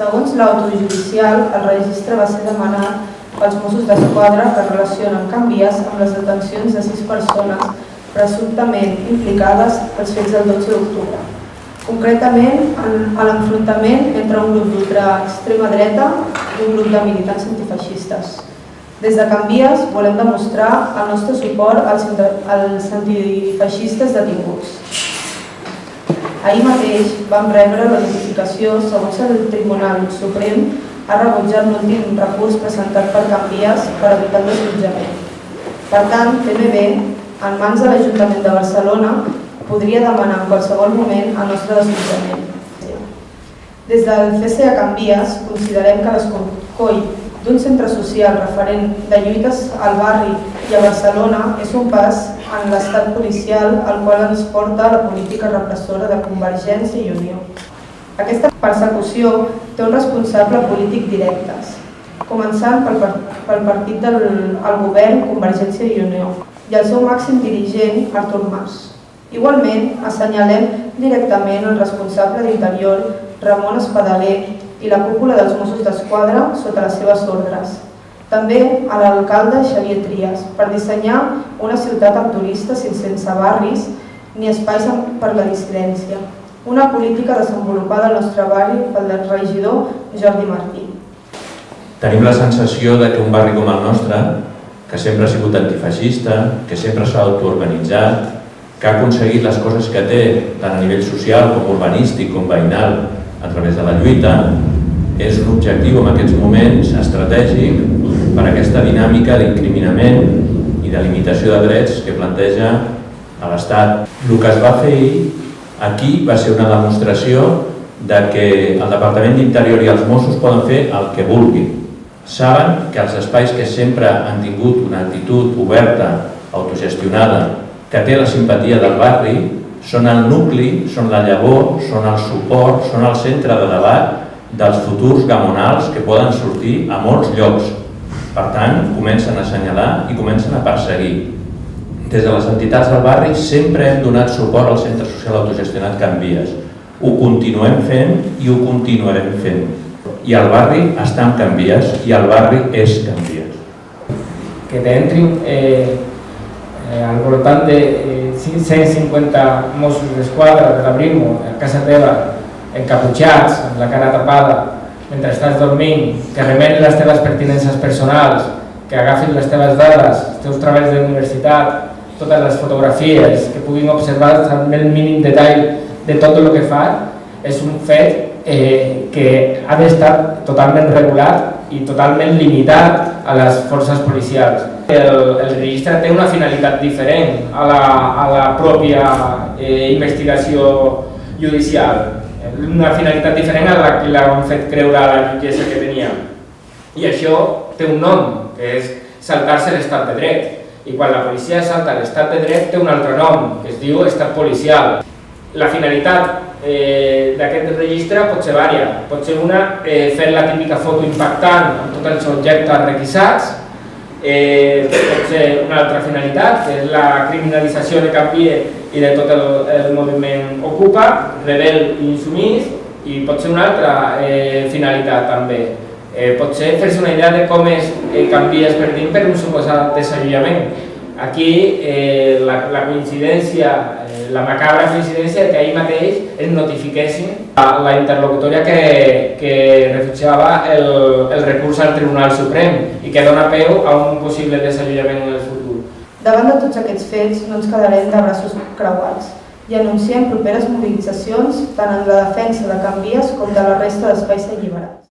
Segons l'autojudicial, el registre va ser demanat pels Mossos d'Esquadra que relacionen canvies amb les detencions de sis persones presumptament implicades pels fets del 12 d'octubre. Concretament, a l'enfrontament entre un grup d'ultraextrema dreta i un grup de militants antifeixistes. Des de Canvies volem demostrar el nostre suport als antifeixistes detinguts. Ahir mateix vam rebre la notificació segons el Tribunal Suprem ha rebutjat l'últim recurs presentat per Canvies per evitar el desallotjament. Per tant, TMB, en mans de l'Ajuntament de Barcelona, podria demanar en qualsevol moment el nostre desallotjament. Des del CCA Canvies considerem que l'escorcoll d'un centre social referent de lluites al barri i a Barcelona és un pas en l'estat policial al qual ens porta la política repressora de Convergència i Unió. Aquesta persecució té un responsable polític directes, començant pel, pel partit del el govern Convergència i Unió i el seu màxim dirigent, Artur Mas. Igualment, assenyalem directament el responsable d'Interior, Ramon Espadaler, i la cúpula dels Mossos d'Esquadra sota les seves ordres. També a l'alcalde Xavier Trias per dissenyar una ciutat amb turistes sense barris ni espais per la dissidència. Una política desenvolupada al nostre barri pel regidor Jordi Martí. Tenim la sensació de que un barri com el nostre, que sempre ha sigut antifeixista, que sempre s'ha autoorganitzat, que ha aconseguit les coses que té, tant a nivell social com urbanístic com veïnal, a través de la lluita, és un objectiu en aquests moments estratègic per aquesta dinàmica d'incriminament i de limitació de drets que planteja a l'Estat. El que es va fer aquí va ser una demostració de que el Departament d'Interior i els Mossos poden fer el que vulguin. Saben que els espais que sempre han tingut una actitud oberta, autogestionada, que té la simpatia del barri, són el nucli, són la llavor, són el suport, són el centre de debat dels futurs gamonals que poden sortir a molts llocs. Per tant, comencen a assenyalar i comencen a perseguir. Des de les entitats del barri sempre hem donat suport al Centre Social Autogestionat Canvies. Ho continuem fent i ho continuarem fent. I el barri està en Canvies i el barri és Canvies. Que t'entrin eh, eh, al voltant de eh, 150 Mossos d'Esquadra de la Brimo a casa teva, encaputxats, amb la cara tapada, mentre estàs dormint, que remenin les teves pertinences personals, que agafin les teves dades, els teus treballs d'universitat, totes les fotografies, que puguin observar amb el mínim detall de tot el que fa, és un fet eh, que ha d'estar totalment regulat i totalment limitat a les forces policials. El, el registre té una finalitat diferent a la, a la pròpia eh, investigació judicial, una finalitat diferent a la que l'han fet creure a la jutgessa que tenia. I això té un nom, que és saltar-se l'estat de dret. I quan la policia salta l'estat de dret té un altre nom, que es diu estat policial. La finalitat eh, d'aquest registre pot ser vària. Pot ser una, eh, fer la típica foto impactant amb tots els objectes requisats, eh, pot ser una altra finalitat, que és la criminalització de Canvie i de tot el, el moviment Ocupa, rebel i insumís, i pot ser una altra eh, finalitat també. Eh, pot ser fer-se una idea de com es eh, canvies per dins per un suposat desallotjament. Aquí eh, la, la coincidència la macabra coincidència que ahir mateix es notifiquessin a la interlocutòria que, que refutjava el, el recurs al Tribunal Suprem i que dona peu a un possible desallotjament en el futur. Davant de tots aquests fets no ens quedarem de braços creuats i anunciem properes mobilitzacions tant en la defensa de Canvies com de la resta d'espais alliberats.